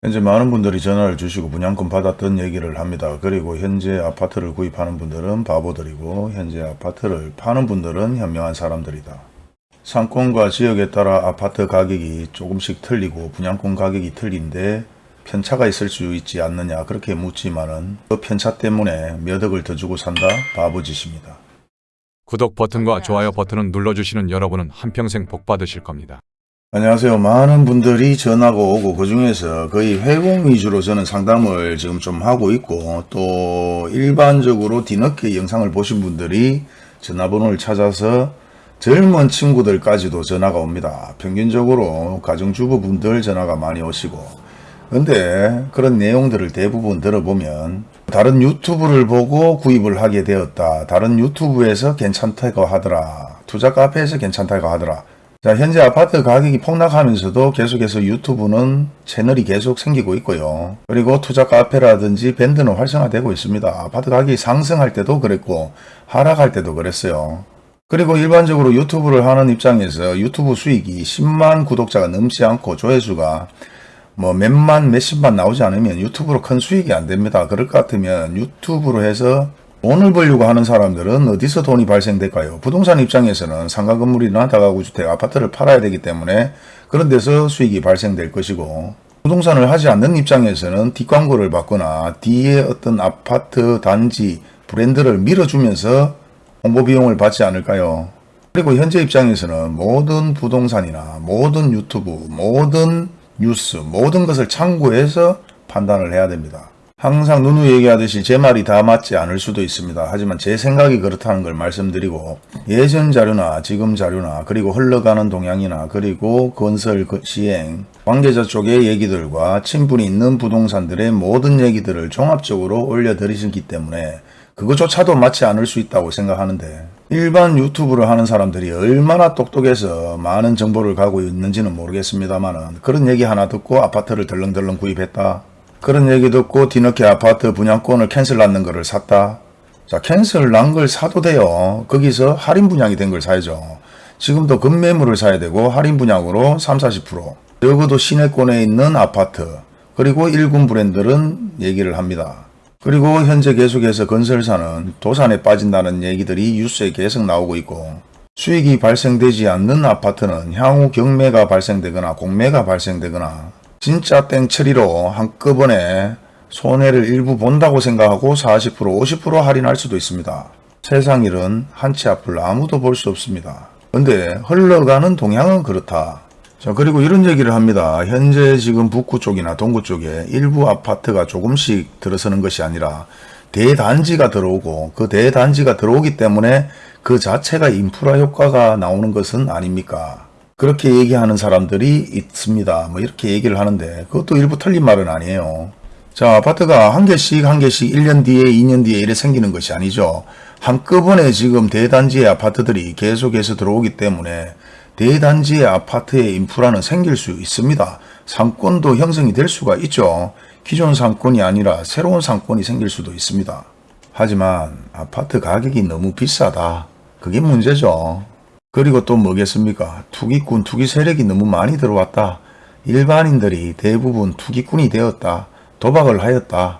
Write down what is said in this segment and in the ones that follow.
현재 많은 분들이 전화를 주시고 분양권 받았던 얘기를 합니다. 그리고 현재 아파트를 구입하는 분들은 바보들이고 현재 아파트를 파는 분들은 현명한 사람들이다. 상권과 지역에 따라 아파트 가격이 조금씩 틀리고 분양권 가격이 틀린데 편차가 있을 수 있지 않느냐 그렇게 묻지만은 그 편차 때문에 몇 억을 더 주고 산다 바보짓입니다. 구독 버튼과 좋아요 버튼을 눌러주시는 여러분은 한평생 복 받으실 겁니다. 안녕하세요. 많은 분들이 전화가 오고 그 중에서 거의 회공 위주로 저는 상담을 지금 좀 하고 있고 또 일반적으로 뒤늦게 영상을 보신 분들이 전화번호를 찾아서 젊은 친구들까지도 전화가 옵니다. 평균적으로 가정주부분들 전화가 많이 오시고 근데 그런 내용들을 대부분 들어보면 다른 유튜브를 보고 구입을 하게 되었다. 다른 유튜브에서 괜찮다고 하더라. 투자 카페에서 괜찮다고 하더라. 자, 현재 아파트 가격이 폭락하면서도 계속해서 유튜브는 채널이 계속 생기고 있고요. 그리고 투자 카페라든지 밴드는 활성화되고 있습니다. 아파트 가격이 상승할 때도 그랬고 하락할 때도 그랬어요. 그리고 일반적으로 유튜브를 하는 입장에서 유튜브 수익이 10만 구독자가 넘지 않고 조회수가 뭐 몇만 몇십만 나오지 않으면 유튜브로 큰 수익이 안 됩니다. 그럴 것 같으면 유튜브로 해서 돈을 벌려고 하는 사람들은 어디서 돈이 발생될까요? 부동산 입장에서는 상가 건물이나 다가구 주택, 아파트를 팔아야 되기 때문에 그런 데서 수익이 발생될 것이고 부동산을 하지 않는 입장에서는 뒷광고를 받거나 뒤에 어떤 아파트 단지 브랜드를 밀어주면서 홍보 비용을 받지 않을까요? 그리고 현재 입장에서는 모든 부동산이나 모든 유튜브, 모든 뉴스, 모든 것을 참고해서 판단을 해야 됩니다. 항상 누누 얘기하듯이 제 말이 다 맞지 않을 수도 있습니다. 하지만 제 생각이 그렇다는 걸 말씀드리고 예전 자료나 지금 자료나 그리고 흘러가는 동향이나 그리고 건설 그 시행 관계자 쪽의 얘기들과 친분이 있는 부동산들의 모든 얘기들을 종합적으로 올려드리기 때문에 그것조차도 맞지 않을 수 있다고 생각하는데 일반 유튜브를 하는 사람들이 얼마나 똑똑해서 많은 정보를 가고 있는지는 모르겠습니다만 그런 얘기 하나 듣고 아파트를 덜렁덜렁 구입했다. 그런 얘기 듣고 뒤늦게 아파트 분양권을 캔슬 났는 거를 샀다. 자 캔슬 난 걸 사도 돼요. 거기서 할인 분양이 된 걸 사야죠. 지금도 급매물을 사야 되고 할인 분양으로 3, 40% 적어도 시내권에 있는 아파트 그리고 1군 브랜드는 얘기를 합니다. 그리고 현재 계속해서 건설사는 도산에 빠진다는 얘기들이 뉴스에 계속 나오고 있고 수익이 발생되지 않는 아파트는 향후 경매가 발생되거나 공매가 발생되거나 진짜 땡처리로 한꺼번에 손해를 일부 본다고 생각하고 40% 50% 할인할 수도 있습니다. 세상 일은 한치 앞을 아무도 볼 수 없습니다. 근데 흘러가는 동향은 그렇다. 자 그리고 이런 얘기를 합니다. 현재 지금 북구 쪽이나 동구 쪽에 일부 아파트가 조금씩 들어서는 것이 아니라 대단지가 들어오고 그 대단지가 들어오기 때문에 그 자체가 인프라 효과가 나오는 것은 아닙니까? 그렇게 얘기하는 사람들이 있습니다. 뭐 이렇게 얘기를 하는데 그것도 일부 틀린 말은 아니에요. 자 아파트가 한 개씩 한 개씩 1년 뒤에 2년 뒤에 이래 생기는 것이 아니죠. 한꺼번에 지금 대단지의 아파트들이 계속해서 들어오기 때문에 대단지의 아파트의 인프라는 생길 수 있습니다. 상권도 형성이 될 수가 있죠. 기존 상권이 아니라 새로운 상권이 생길 수도 있습니다. 하지만 아파트 가격이 너무 비싸다. 그게 문제죠. 그리고 또 뭐겠습니까? 투기꾼, 투기 세력이 너무 많이 들어왔다. 일반인들이 대부분 투기꾼이 되었다. 도박을 하였다.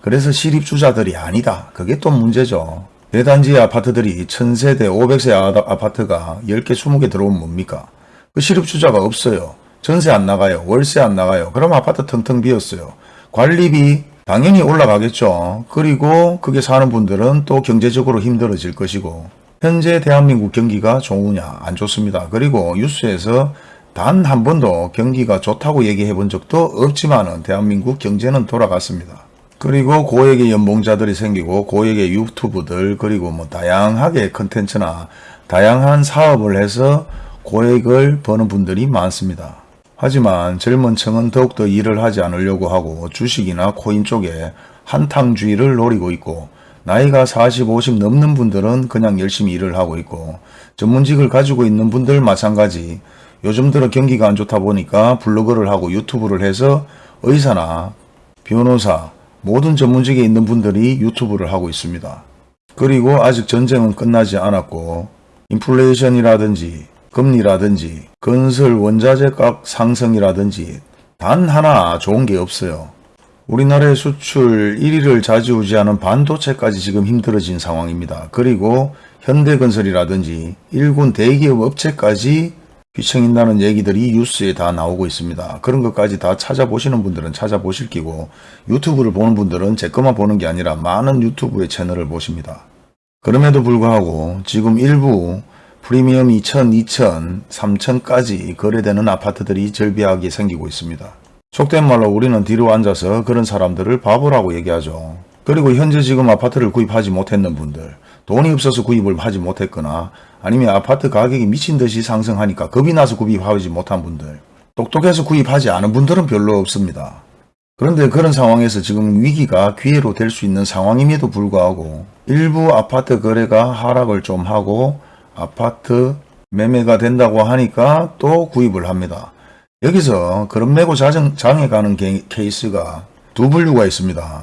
그래서 실입주자들이 아니다. 그게 또 문제죠. 대단지 아파트들이 1000세대, 500세 아파트가 10개, 20개 들어오면 뭡니까? 그 실입주자가 없어요. 전세 안 나가요. 월세 안 나가요. 그럼 아파트 텅텅 비었어요. 관리비 당연히 올라가겠죠. 그리고 그게 사는 분들은 또 경제적으로 힘들어질 것이고 현재 대한민국 경기가 좋으냐 안 좋습니다. 그리고 뉴스에서 단 한 번도 경기가 좋다고 얘기해 본 적도 없지만 은 대한민국 경제는 돌아갔습니다. 그리고 고액의 연봉자들이 생기고 고액의 유튜브들 그리고 뭐 다양하게 컨텐츠나 다양한 사업을 해서 고액을 버는 분들이 많습니다. 하지만 젊은 층은 더욱더 일을 하지 않으려고 하고 주식이나 코인 쪽에 한탕주의를 노리고 있고 나이가 40, 50 넘는 분들은 그냥 열심히 일을 하고 있고 전문직을 가지고 있는 분들 마찬가지 요즘 들어 경기가 안 좋다 보니까 블로그를 하고 유튜브를 해서 의사나 변호사 모든 전문직에 있는 분들이 유튜브를 하고 있습니다. 그리고 아직 전쟁은 끝나지 않았고 인플레이션이라든지 금리라든지 건설 원자재 값 상승이라든지 단 하나 좋은 게 없어요. 우리나라의 수출 1위를 좌지우지하는 반도체까지 지금 힘들어진 상황입니다. 그리고 현대건설이라든지 일군 대기업 업체까지 휘청인다는 얘기들이 뉴스에 다 나오고 있습니다. 그런 것까지 다 찾아보시는 분들은 찾아보실 끼고 유튜브를 보는 분들은 제 것만 보는 게 아니라 많은 유튜브의 채널을 보십니다. 그럼에도 불구하고 지금 일부 프리미엄 2000, 2000, 3000까지 거래되는 아파트들이 절비하게 생기고 있습니다. 속된 말로 우리는 뒤로 앉아서 그런 사람들을 바보라고 얘기하죠. 그리고 현재 지금 아파트를 구입하지 못했는 분들, 돈이 없어서 구입을 하지 못했거나 아니면 아파트 가격이 미친 듯이 상승하니까 겁이 나서 구입하지 못한 분들, 똑똑해서 구입하지 않은 분들은 별로 없습니다. 그런데 그런 상황에서 지금 위기가 기회로 될 수 있는 상황임에도 불구하고 일부 아파트 거래가 하락을 좀 하고 아파트 매매가 된다고 하니까 또 구입을 합니다. 여기서 그런 매고 자정, 장에 가는 게- 케이스가 두 분류가 있습니다.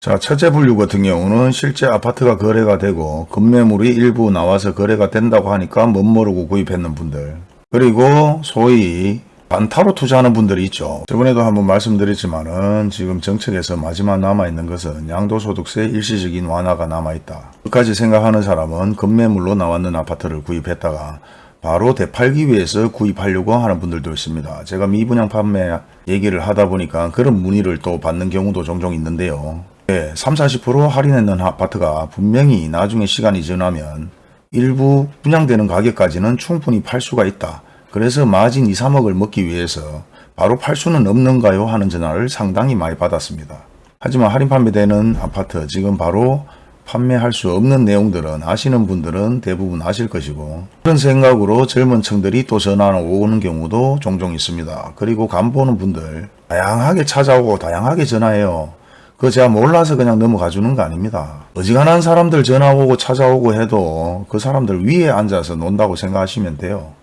자, 첫째 분류 같은 경우는 실제 아파트가 거래가 되고 급매물이 일부 나와서 거래가 된다고 하니까 멋모르고 구입했는 분들. 그리고 소위 반타로 투자하는 분들이 있죠. 저번에도 한번 말씀드렸지만 은 지금 정책에서 마지막 남아있는 것은 양도소득세 일시적인 완화가 남아있다. 끝까지 생각하는 사람은 급매물로 나왔는 아파트를 구입했다가 바로 되팔기 위해서 구입하려고 하는 분들도 있습니다. 제가 미분양 판매 얘기를 하다 보니까 그런 문의를 또 받는 경우도 종종 있는데요. 네, 3, 40% 할인했는 아파트가 분명히 나중에 시간이 지나면 일부 분양되는 가격까지는 충분히 팔 수가 있다. 그래서 마진 2, 3억을 먹기 위해서 바로 팔 수는 없는가요? 하는 전화를 상당히 많이 받았습니다. 하지만 할인 판매되는 아파트 지금 바로 판매할 수 없는 내용들은 아시는 분들은 대부분 아실 것이고 그런 생각으로 젊은 층들이 또 전화를 오는 경우도 종종 있습니다. 그리고 간 보는 분들 다양하게 찾아오고 다양하게 전화해요. 그거 제가 몰라서 그냥 넘어가 주는 거 아닙니다. 어지간한 사람들 전화 오고 찾아오고 해도 그 사람들 위에 앉아서 논다고 생각하시면 돼요.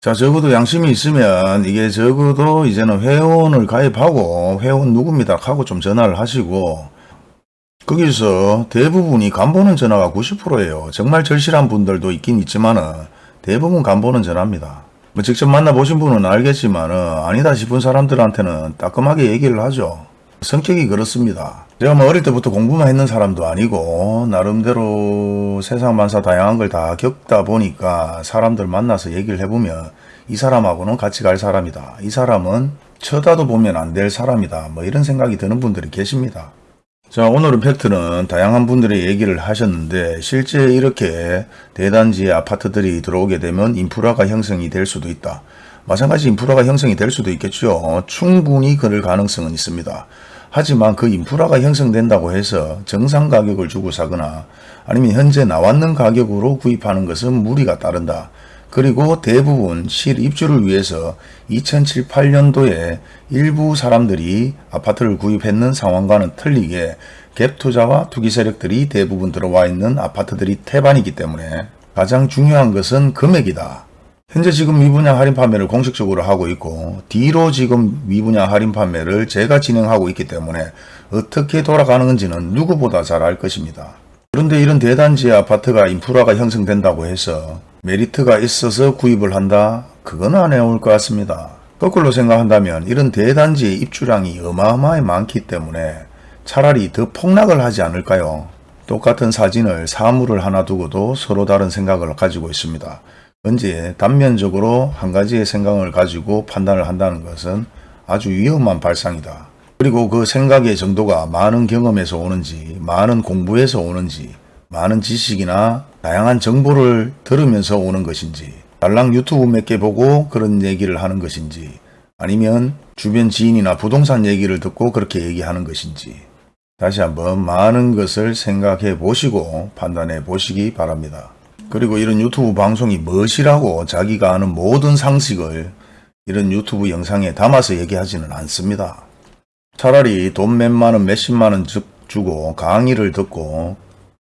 자, 적어도 양심이 있으면 이게 적어도 이제는 회원을 가입하고 회원 누굽니다 하고 좀 전화를 하시고 거기서 대부분이 간보는 전화가 90%예요. 정말 절실한 분들도 있긴 있지만 은 대부분 간보는 전화입니다. 뭐 직접 만나보신 분은 알겠지만 은 아니다 싶은 사람들한테는 따끔하게 얘기를 하죠. 성격이 그렇습니다. 제가 뭐 어릴 때부터 공부만 했는 사람도 아니고 나름대로 세상 만사 다양한 걸 다 겪다 보니까 사람들 만나서 얘기를 해보면 이 사람하고는 같이 갈 사람이다. 이 사람은 쳐다도 보면 안 될 사람이다. 뭐 이런 생각이 드는 분들이 계십니다. 자, 오늘은 팩트는 다양한 분들의 얘기를 하셨는데 실제 이렇게 대단지의 아파트들이 들어오게 되면 인프라가 형성이 될 수도 있다. 마찬가지 인프라가 형성이 될 수도 있겠죠. 충분히 그럴 가능성은 있습니다. 하지만 그 인프라가 형성된다고 해서 정상 가격을 주고 사거나 아니면 현재 나왔는 가격으로 구입하는 것은 무리가 따른다. 그리고 대부분 실 입주를 위해서 2007, 8년도에 일부 사람들이 아파트를 구입했는 상황과는 틀리게 갭 투자와 투기 세력들이 대부분 들어와 있는 아파트들이 태반이기 때문에 가장 중요한 것은 금액이다. 현재 지금 미분양 할인 판매를 공식적으로 하고 있고 뒤로 지금 미분양 할인 판매를 제가 진행하고 있기 때문에 어떻게 돌아가는지는 누구보다 잘 알 것입니다. 그런데 이런 대단지의 아파트가 인프라가 형성된다고 해서 메리트가 있어서 구입을 한다? 그건 안 해올 것 같습니다. 거꾸로 생각한다면 이런 대단지의 입주량이 어마어마하게 많기 때문에 차라리 더 폭락을 하지 않을까요? 똑같은 사진을 사물을 하나 두고도 서로 다른 생각을 가지고 있습니다. 언제 단면적으로 한 가지의 생각을 가지고 판단을 한다는 것은 아주 위험한 발상이다. 그리고 그 생각의 정도가 많은 경험에서 오는지, 많은 공부에서 오는지, 많은 지식이나 다양한 정보를 들으면서 오는 것인지, 달랑 유튜브 몇 개 보고 그런 얘기를 하는 것인지, 아니면 주변 지인이나 부동산 얘기를 듣고 그렇게 얘기하는 것인지, 다시 한번 많은 것을 생각해 보시고 판단해 보시기 바랍니다. 그리고 이런 유튜브 방송이 무엇이라고 자기가 아는 모든 상식을 이런 유튜브 영상에 담아서 얘기하지는 않습니다. 차라리 돈 몇만원 몇십만원 주- 주고 강의를 듣고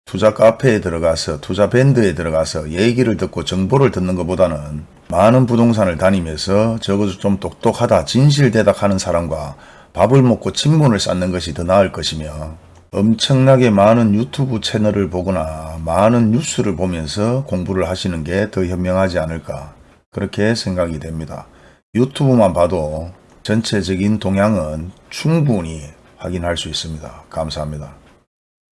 투자 카페에 들어가서 투자 밴드에 들어가서 얘기를 듣고 정보를 듣는 것보다는 많은 부동산을 다니면서 적어도 좀 똑똑하다 진실대답하는 사람과 밥을 먹고 친문을 쌓는 것이 더 나을 것이며 엄청나게 많은 유튜브 채널을 보거나 많은 뉴스를 보면서 공부를 하시는 게 더 현명하지 않을까 그렇게 생각이 됩니다. 유튜브만 봐도 전체적인 동향은 충분히 확인할 수 있습니다. 감사합니다.